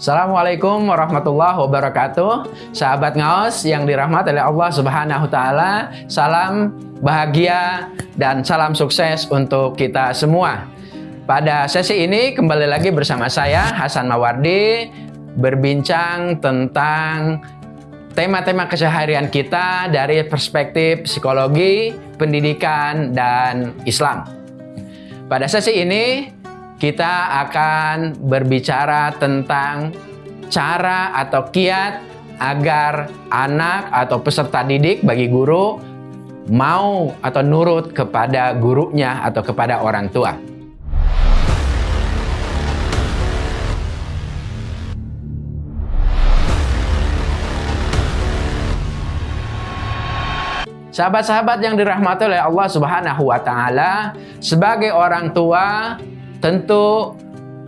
Assalamualaikum warahmatullahi wabarakatuh. Sahabat ngaos yang dirahmati oleh Allah subhanahu ta'ala Salam bahagia dan salam sukses untuk kita semua. Pada sesi ini kembali lagi bersama saya Hasan Mawardi Berbincang tentang tema-tema keseharian kita dari perspektif psikologi, pendidikan, dan Islam. Pada sesi ini kita akan berbicara tentang cara atau kiat agar anak atau peserta didik bagi guru mau atau nurut kepada gurunya atau kepada orang tua. Sahabat-sahabat yang dirahmati oleh Allah Subhanahu wa taala, sebagai orang tua tentu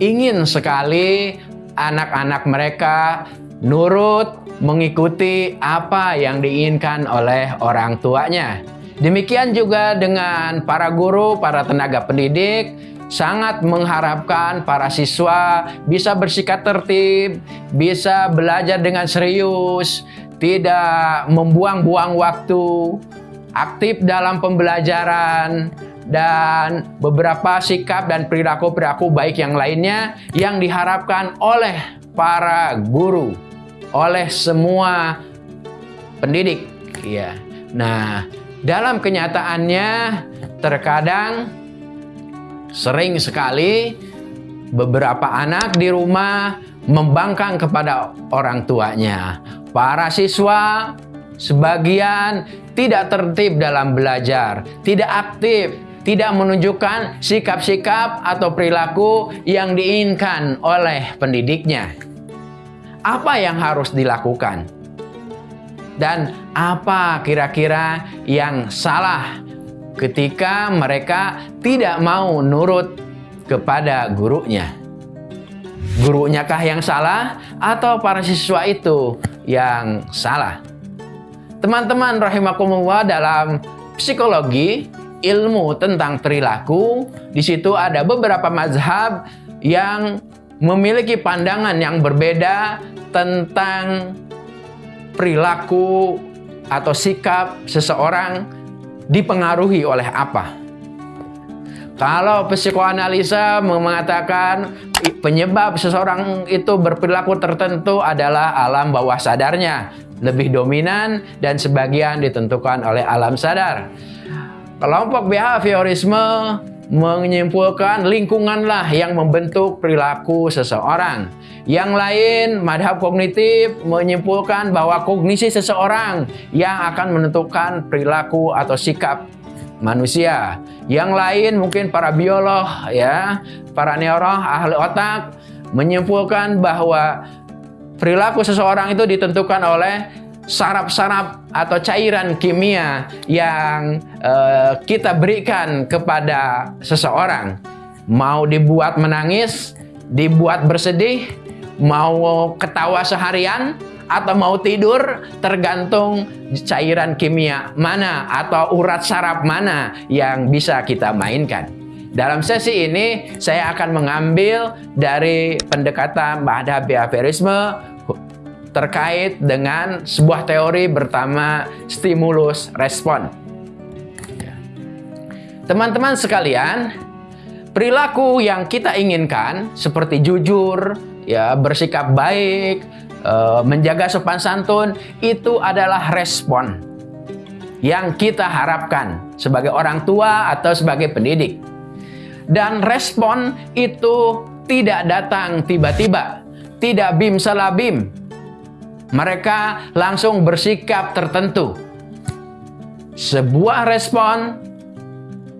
ingin sekali anak-anak mereka nurut mengikuti apa yang diinginkan oleh orang tuanya. Demikian juga dengan para guru, para tenaga pendidik, sangat mengharapkan para siswa bisa bersikap tertib, bisa belajar dengan serius, tidak membuang-buang waktu, aktif dalam pembelajaran, dan beberapa sikap dan perilaku-perilaku baik yang lainnya yang diharapkan oleh para guru, oleh semua pendidik. Ya. Nah, dalam kenyataannya terkadang sering sekali beberapa anak di rumah membangkang kepada orang tuanya. Para siswa sebagian tidak tertib dalam belajar, tidak aktif tidak menunjukkan sikap-sikap atau perilaku yang diinginkan oleh pendidiknya. Apa yang harus dilakukan? Dan apa kira-kira yang salah ketika mereka tidak mau nurut kepada gurunya? Gurunya kah yang salah atau para siswa itu yang salah? Teman-teman rahimakumullah dalam psikologi ilmu tentang perilaku, di situ ada beberapa mazhab yang memiliki pandangan yang berbeda tentang perilaku atau sikap seseorang dipengaruhi oleh apa. Kalau psikoanalisa mengatakan penyebab seseorang itu berperilaku tertentu adalah alam bawah sadarnya, lebih dominan dan sebagian ditentukan oleh alam sadar. Kelompok behaviorisme menyimpulkan lingkunganlah yang membentuk perilaku seseorang. Yang lain, madhab kognitif menyimpulkan bahwa kognisi seseorang yang akan menentukan perilaku atau sikap manusia. Yang lain mungkin para biolog ya, para neurolog ahli otak menyimpulkan bahwa perilaku seseorang itu ditentukan oleh sarap-sarap atau cairan kimia yang uh, kita berikan kepada seseorang. Mau dibuat menangis, dibuat bersedih, mau ketawa seharian, atau mau tidur tergantung cairan kimia mana atau urat saraf mana yang bisa kita mainkan. Dalam sesi ini saya akan mengambil dari pendekatan Bahada behaviorisme terkait dengan sebuah teori bernama stimulus respon. Teman-teman sekalian, perilaku yang kita inginkan seperti jujur, ya bersikap baik, eh, menjaga sopan santun itu adalah respon yang kita harapkan sebagai orang tua atau sebagai pendidik. Dan respon itu tidak datang tiba-tiba, tidak bim salabim, mereka langsung bersikap tertentu. Sebuah respon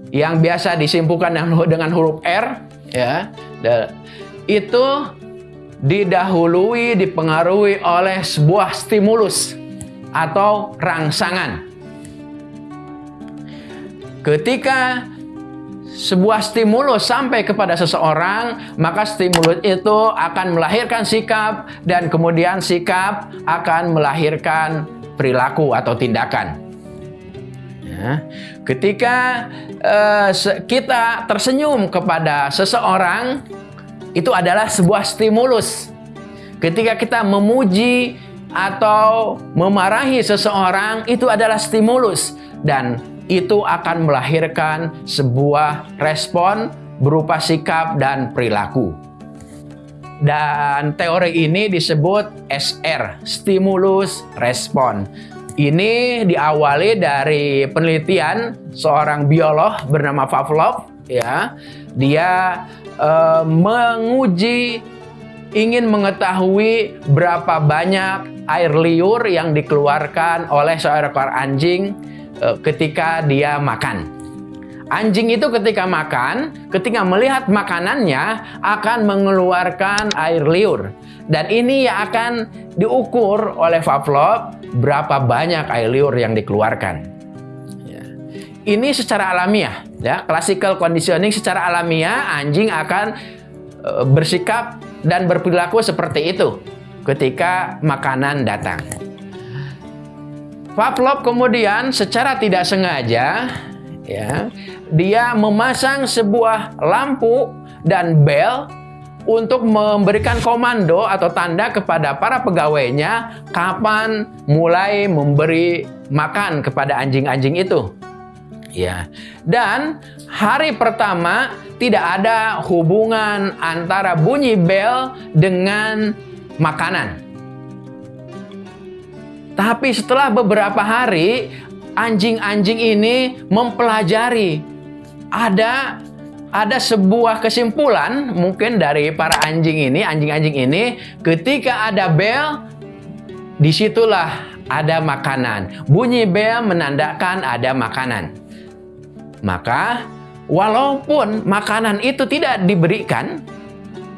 yang biasa disimpulkan dengan huruf R, ya, itu didahului, dipengaruhi oleh sebuah stimulus atau rangsangan. Ketika sebuah stimulus sampai kepada seseorang, maka stimulus itu akan melahirkan sikap dan kemudian sikap akan melahirkan perilaku atau tindakan. Ya. Ketika uh, kita tersenyum kepada seseorang, itu adalah sebuah stimulus. Ketika kita memuji atau memarahi seseorang itu adalah stimulus dan itu akan melahirkan sebuah respon berupa sikap dan perilaku. Dan teori ini disebut SR, stimulus respon. Ini diawali dari penelitian seorang biolog bernama Pavlov ya. Dia uh, menguji ingin mengetahui berapa banyak air liur yang dikeluarkan oleh seekor anjing ketika dia makan. Anjing itu ketika makan, ketika melihat makanannya akan mengeluarkan air liur. Dan ini yang akan diukur oleh Pavlov berapa banyak air liur yang dikeluarkan. Ya. Ini secara alamiah, ya, classical conditioning secara alamiah anjing akan e, bersikap dan berperilaku seperti itu ketika makanan datang. Pavlov kemudian secara tidak sengaja ya dia memasang sebuah lampu dan bel untuk memberikan komando atau tanda kepada para pegawainya kapan mulai memberi makan kepada anjing-anjing itu. Ya. Dan hari pertama tidak ada hubungan antara bunyi bel dengan makanan. Tapi setelah beberapa hari anjing-anjing ini mempelajari ada ada sebuah kesimpulan mungkin dari para anjing ini, anjing-anjing ini, ketika ada bel, di situlah ada makanan. Bunyi bel menandakan ada makanan. Maka, walaupun makanan itu tidak diberikan,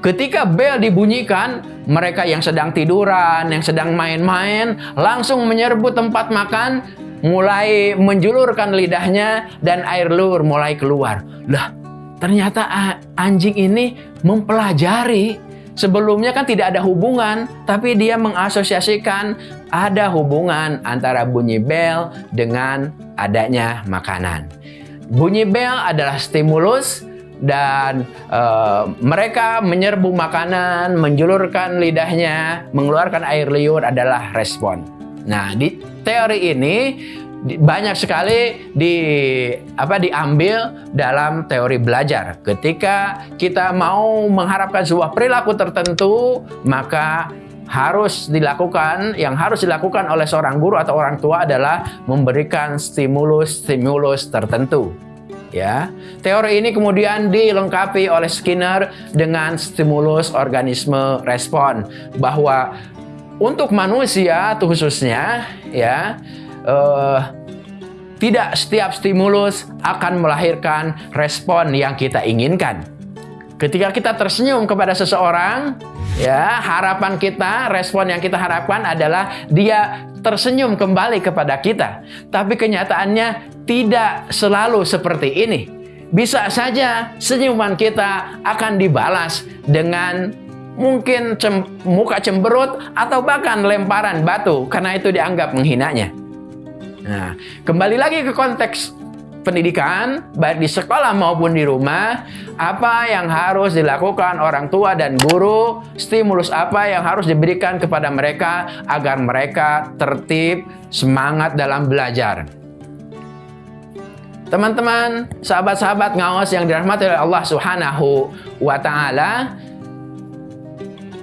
ketika bel dibunyikan, mereka yang sedang tiduran, yang sedang main-main, langsung menyerbu tempat makan, mulai menjulurkan lidahnya dan air lur mulai keluar. Lah, ternyata anjing ini mempelajari sebelumnya kan tidak ada hubungan, tapi dia mengasosiasikan ada hubungan antara bunyi bel dengan adanya makanan. Bunyi bel adalah stimulus dan uh, mereka menyerbu makanan, menjulurkan lidahnya, mengeluarkan air liur adalah respon. Nah, di teori ini banyak sekali di apa diambil dalam teori belajar. Ketika kita mau mengharapkan sebuah perilaku tertentu, maka harus dilakukan yang harus dilakukan oleh seorang guru atau orang tua adalah memberikan stimulus-stimulus tertentu. Ya, teori ini kemudian dilengkapi oleh Skinner dengan stimulus organisme respon bahwa untuk manusia khususnya ya uh, tidak setiap stimulus akan melahirkan respon yang kita inginkan. Ketika kita tersenyum kepada seseorang, ya harapan kita, respon yang kita harapkan adalah dia tersenyum kembali kepada kita. Tapi kenyataannya tidak selalu seperti ini. Bisa saja senyuman kita akan dibalas dengan mungkin cem, muka cemberut atau bahkan lemparan batu karena itu dianggap menghinanya. Nah, kembali lagi ke konteks pendidikan, baik di sekolah maupun di rumah, apa yang harus dilakukan orang tua dan guru, stimulus apa yang harus diberikan kepada mereka agar mereka tertib, semangat dalam belajar. Teman-teman, sahabat-sahabat ngawas yang dirahmati oleh Allah Subhanahu wa taala,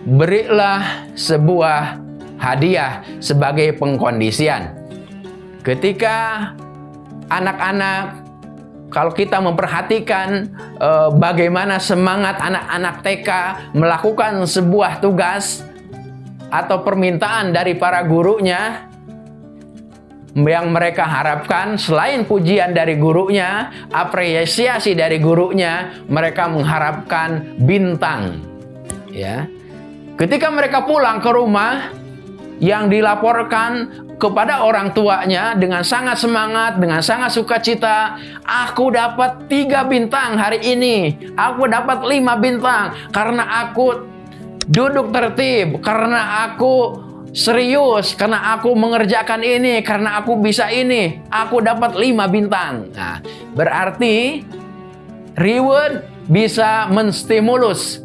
berilah sebuah hadiah sebagai pengkondisian. Ketika anak-anak kalau kita memperhatikan e, bagaimana semangat anak-anak TK melakukan sebuah tugas atau permintaan dari para gurunya yang mereka harapkan selain pujian dari gurunya, apresiasi dari gurunya, mereka mengharapkan bintang. Ya. Ketika mereka pulang ke rumah, yang dilaporkan kepada orang tuanya dengan sangat semangat, dengan sangat sukacita, aku dapat tiga bintang hari ini, aku dapat lima bintang karena aku duduk tertib, karena aku serius, karena aku mengerjakan ini, karena aku bisa ini, aku dapat lima bintang. Nah, berarti reward bisa menstimulus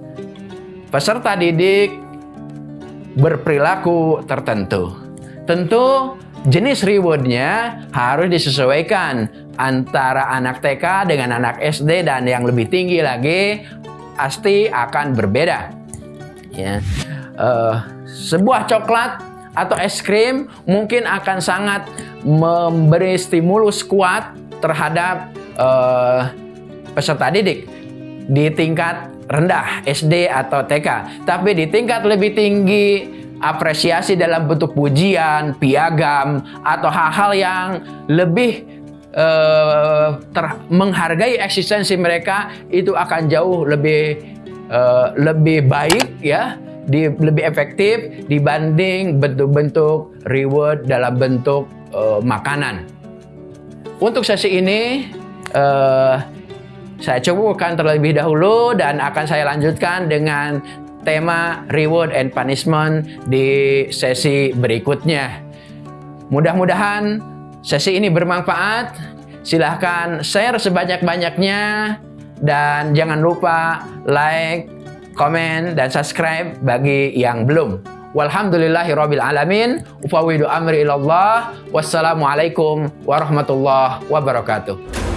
peserta didik berperilaku tertentu. Tentu jenis rewardnya harus disesuaikan antara anak TK dengan anak SD dan yang lebih tinggi lagi pasti akan berbeda. Ya, uh, sebuah coklat atau es krim mungkin akan sangat memberi stimulus kuat terhadap uh, peserta didik di tingkat rendah SD atau TK. Tapi di tingkat lebih tinggi apresiasi dalam bentuk pujian, piagam, atau hal-hal yang lebih uh, ter menghargai eksistensi mereka itu akan jauh lebih uh, lebih baik ya, di, lebih efektif dibanding bentuk-bentuk reward dalam bentuk uh, makanan. Untuk sesi ini uh, saya cukupkan terlebih dahulu dan akan saya lanjutkan dengan tema reward and punishment di sesi berikutnya. Mudah-mudahan sesi ini bermanfaat. Silahkan share sebanyak-banyaknya dan jangan lupa like, komen, dan subscribe bagi yang belum. Walhamdulillahirabbil alamin. Ufawidu amri ilallah. Wassalamualaikum warahmatullahi wabarakatuh.